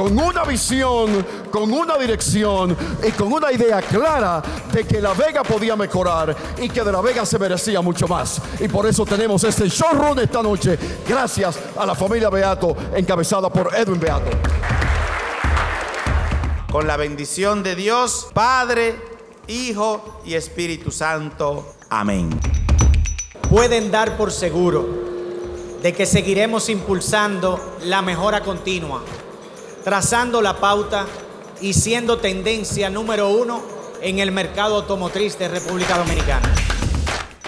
con una visión, con una dirección y con una idea clara de que La Vega podía mejorar y que de La Vega se merecía mucho más. Y por eso tenemos este showroom esta noche, gracias a la familia Beato, encabezada por Edwin Beato. Con la bendición de Dios, Padre, Hijo y Espíritu Santo. Amén. Pueden dar por seguro de que seguiremos impulsando la mejora continua trazando la pauta y siendo tendencia número uno en el mercado automotriz de República Dominicana.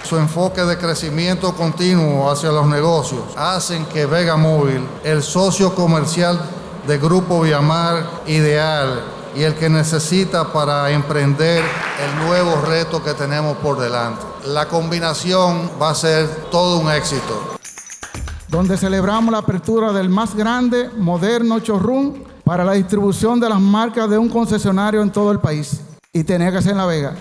Su enfoque de crecimiento continuo hacia los negocios hacen que Vega Móvil, el socio comercial de Grupo Viamar ideal y el que necesita para emprender el nuevo reto que tenemos por delante. La combinación va a ser todo un éxito donde celebramos la apertura del más grande, moderno showroom para la distribución de las marcas de un concesionario en todo el país. Y tenía que ser en La Vega.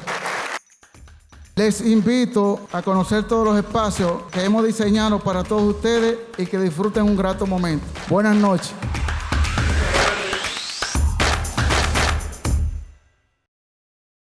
Les invito a conocer todos los espacios que hemos diseñado para todos ustedes y que disfruten un grato momento. Buenas noches.